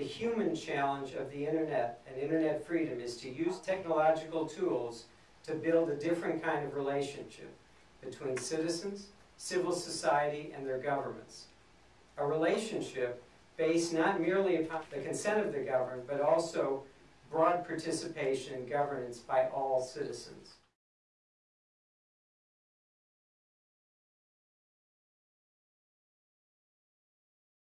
The human challenge of the internet and internet freedom is to use technological tools to build a different kind of relationship between citizens, civil society, and their governments. A relationship based not merely upon the consent of the governed, but also broad participation in governance by all citizens.